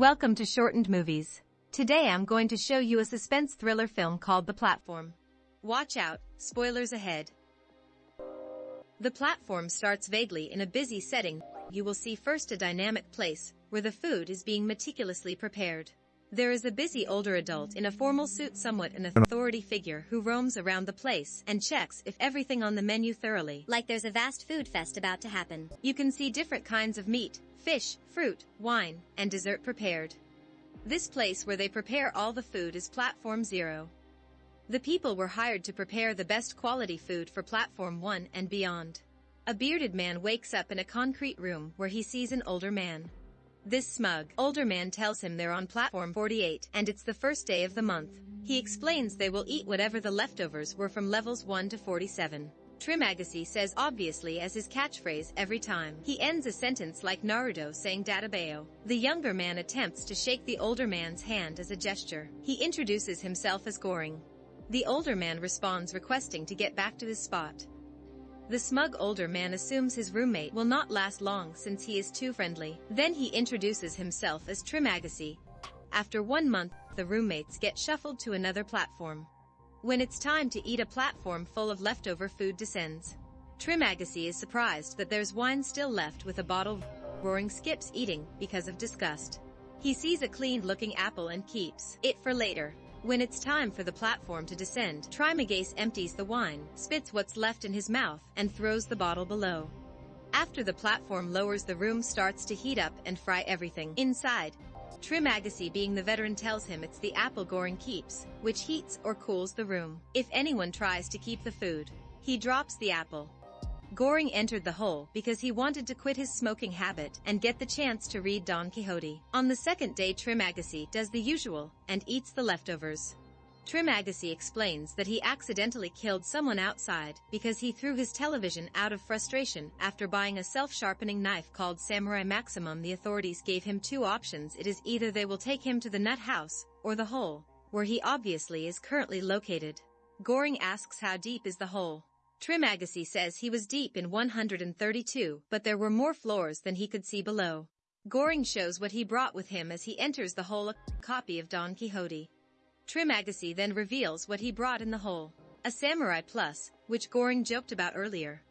Welcome to Shortened Movies. Today I'm going to show you a suspense thriller film called The Platform. Watch out, spoilers ahead. The platform starts vaguely in a busy setting. You will see first a dynamic place, where the food is being meticulously prepared. There is a busy older adult in a formal suit somewhat an authority figure who roams around the place and checks if everything on the menu thoroughly. Like there's a vast food fest about to happen. You can see different kinds of meat, fish, fruit, wine, and dessert prepared. This place where they prepare all the food is Platform Zero. The people were hired to prepare the best quality food for Platform 1 and beyond. A bearded man wakes up in a concrete room where he sees an older man. This smug, older man tells him they're on Platform 48 and it's the first day of the month. He explains they will eat whatever the leftovers were from levels 1 to 47. Trimagasi says obviously as his catchphrase every time. He ends a sentence like Naruto saying Dattebayo. The younger man attempts to shake the older man's hand as a gesture. He introduces himself as Goring. The older man responds requesting to get back to his spot. The smug older man assumes his roommate will not last long since he is too friendly. Then he introduces himself as Trimagasi. After one month, the roommates get shuffled to another platform. When it's time to eat a platform full of leftover food descends. Trimagasi is surprised that there's wine still left with a bottle. Goring skips eating because of disgust. He sees a cleaned-looking apple and keeps it for later. When it's time for the platform to descend, Trimagasi empties the wine, spits what's left in his mouth, and throws the bottle below. After the platform lowers the room starts to heat up and fry everything inside. Trimagasi being the veteran tells him it's the apple Goring keeps, which heats or cools the room. If anyone tries to keep the food, he drops the apple. Goring entered the hole because he wanted to quit his smoking habit and get the chance to read Don Quixote. On the second day Trim Trimagasi does the usual and eats the leftovers. Trim Trimagasi explains that he accidentally killed someone outside because he threw his television out of frustration after buying a self-sharpening knife called Samurai Maximum. The authorities gave him two options. It is either they will take him to the nut house or the hole, where he obviously is currently located. Goring asks how deep is the hole. Trimagasi says he was deep in 132, but there were more floors than he could see below. Goring shows what he brought with him as he enters the hole a copy of Don Quixote. Trim Trimagasi then reveals what he brought in the hole. A Samurai Plus, which Goring joked about earlier.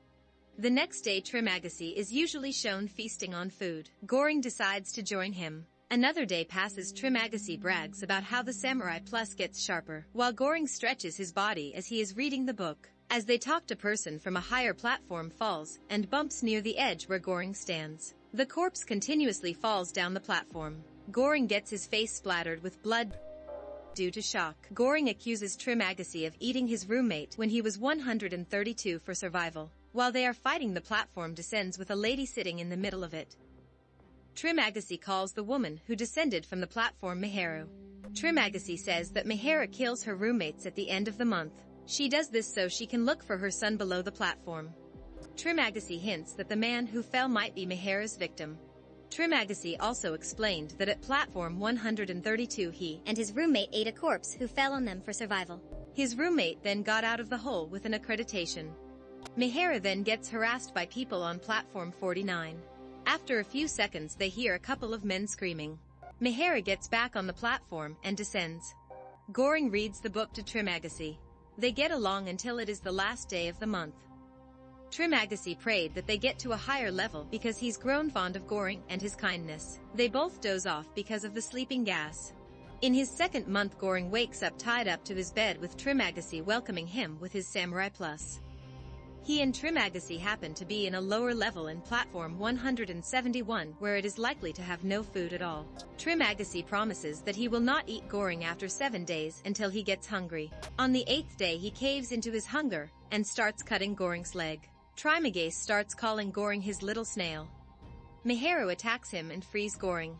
The next day Trim Trimagasi is usually shown feasting on food. Goring decides to join him. Another day passes Trim Trimagasi brags about how the Samurai Plus gets sharper, while Goring stretches his body as he is reading the book. As they talk a person from a higher platform falls and bumps near the edge where Goring stands. The corpse continuously falls down the platform. Goring gets his face splattered with blood due to shock. Goring accuses Trim Trimagasi of eating his roommate when he was 132 for survival. While they are fighting the platform descends with a lady sitting in the middle of it. Trim Trimagasi calls the woman who descended from the platform Miharu. Trimagasi says that Miharu kills her roommates at the end of the month. She does this so she can look for her son below the platform. Trimagasi hints that the man who fell might be Miharu's victim. Trimagasi also explained that at platform 132 he and his roommate ate a corpse who fell on them for survival. His roommate then got out of the hole with an accreditation. Miharu then gets harassed by people on platform 49. After a few seconds they hear a couple of men screaming. Miharu gets back on the platform and descends. Goring reads the book to Trimagasi. They get along until it is the last day of the month. Trimagasi prayed that they get to a higher level because he's grown fond of Goring and his kindness. They both doze off because of the sleeping gas. In his second month Goring wakes up tied up to his bed with Trimagasi welcoming him with his Samurai Plus. He and Trimagasi happen to be in a lower level in platform 171 where it is likely to have no food at all. Trimagasi promises that he will not eat Goring after seven days until he gets hungry. On the eighth day he caves into his hunger and starts cutting Goring's leg. Trimagasi starts calling Goring his little snail. Miharu attacks him and frees Goring.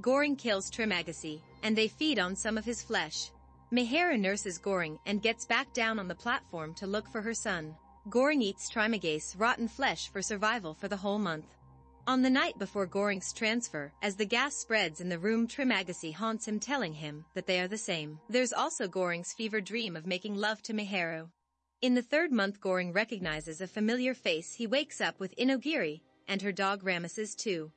Goring kills Trimagasi, and they feed on some of his flesh. Miharu nurses Goring and gets back down on the platform to look for her son. Goring eats Trimagasi rotten flesh for survival for the whole month. On the night before Goring's transfer, as the gas spreads in the room Trimagasi haunts him telling him that they are the same. There's also Goring's fever dream of making love to Miharu. In the third month Goring recognizes a familiar face he wakes up with Inogiri, and her dog Ramesses 2.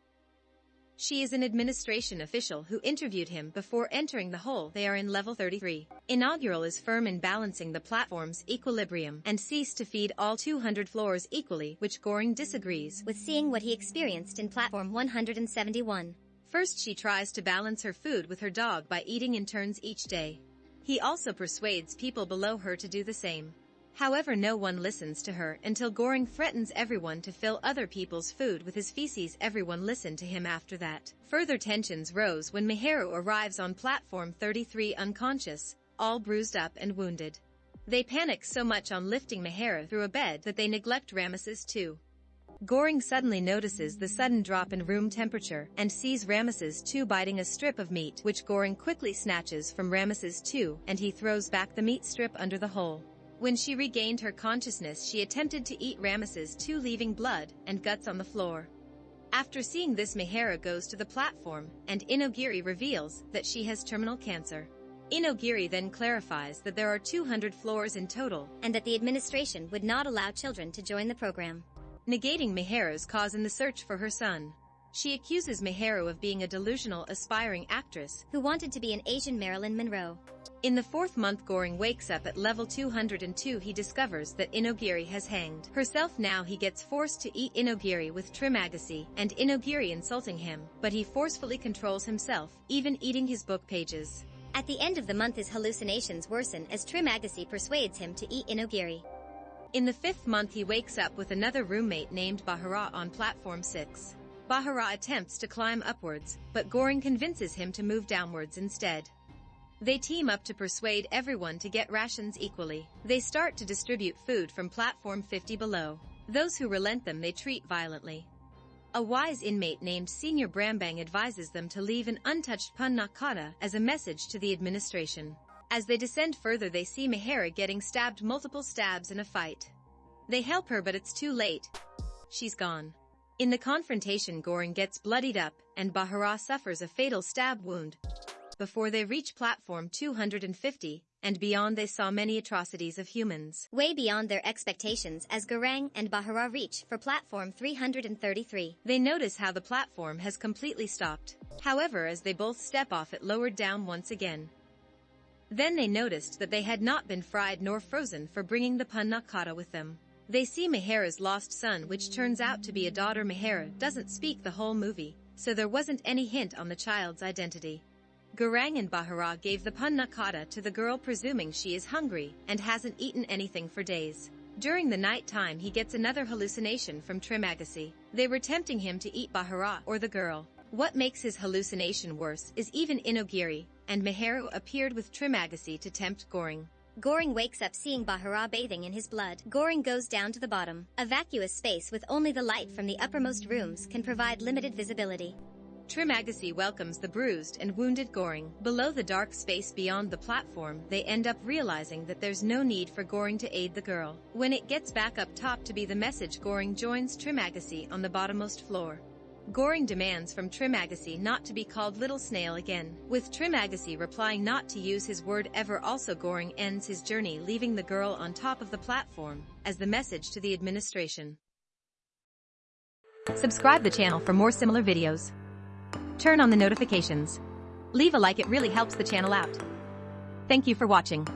She is an administration official who interviewed him before entering the hole. They are in level 33. Inogiri is firm in balancing the platform's equilibrium and cease to feed all 200 floors equally, which Goring disagrees with seeing what he experienced in platform 171. First she tries to balance her food with her dog by eating in turns each day. He also persuades people below her to do the same. However no one listens to her until Goring threatens everyone to fill other people's food with his feces everyone listened to him after that. Further tensions rose when Miharu arrives on platform 33 unconscious, all bruised up and wounded. They panic so much on lifting Miharu through a bed that they neglect Ramesses 2. Goring suddenly notices the sudden drop in room temperature and sees Ramesses 2 biting a strip of meat which Goring quickly snatches from Ramesses 2 and he throws back the meat strip under the hole. When she regained her consciousness she attempted to eat Ramesses 2 leaving blood and guts on the floor. After seeing this Miharu goes to the platform, and Inogiri reveals that she has terminal cancer. Inogiri then clarifies that there are 200 floors in total, and that the administration would not allow children to join the program. Negating Miharu's cause in the search for her son. She accuses Miharu of being a delusional aspiring actress who wanted to be an Asian Marilyn Monroe. In the fourth month Goring wakes up at level 202 he discovers that Inogiri has hanged herself now he gets forced to eat Inogiri with Trimagasi and Inogiri insulting him, but he forcefully controls himself, even eating his book pages. At the end of the month his hallucinations worsen as Trimagasi persuades him to eat Inogiri. In the fifth month he wakes up with another roommate named Bahara on platform 6. Bahara attempts to climb upwards, but Goring convinces him to move downwards instead. They team up to persuade everyone to get rations equally. They start to distribute food from platform 50 below. Those who relent them they treat violently. A wise inmate named Senior Brambang advises them to leave an untouched panna cotta as a message to the administration. As they descend further they see Miharu getting stabbed multiple stabs in a fight. They help her but it's too late. She's gone. In the confrontation Goring gets bloodied up, and Bahara suffers a fatal stab wound. Before they reach platform 250, and beyond they saw many atrocities of humans. Way beyond their expectations as Garang and Bahara reach for platform 333. They notice how the platform has completely stopped. However, as they both step off it lowered down once again. Then they noticed that they had not been fried nor frozen for bringing the panna cotta with them. They see Miharu's lost son which turns out to be a daughter Miharu doesn't speak the whole movie, so there wasn't any hint on the child's identity. Garang and Bahara gave the panna cotta to the girl presuming she is hungry and hasn't eaten anything for days. During the night time he gets another hallucination from Trimagasi. They were tempting him to eat Bahara or the girl. What makes his hallucination worse is even Inogiri, and Miharu appeared with Trimagasi to tempt Goring. Goring wakes up seeing Bahara bathing in his blood. Goring goes down to the bottom. A vacuous space with only the light from the uppermost rooms can provide limited visibility. Trimagasi welcomes the bruised and wounded Goring. Below the dark space beyond the platform, they end up realizing that there's no need for Goring to aid the girl. When it gets back up top to be the message Goring joins Trimagasi on the bottommost floor. Goring demands from Trimagasi not to be called Little Snail again, with Trimagasi replying not to use his word ever also Goring ends his journey leaving the girl on top of the platform, as the message to the administration. Subscribe the channel for more similar videos. Turn on the notifications. Leave a like it really helps the channel out. Thank you for watching.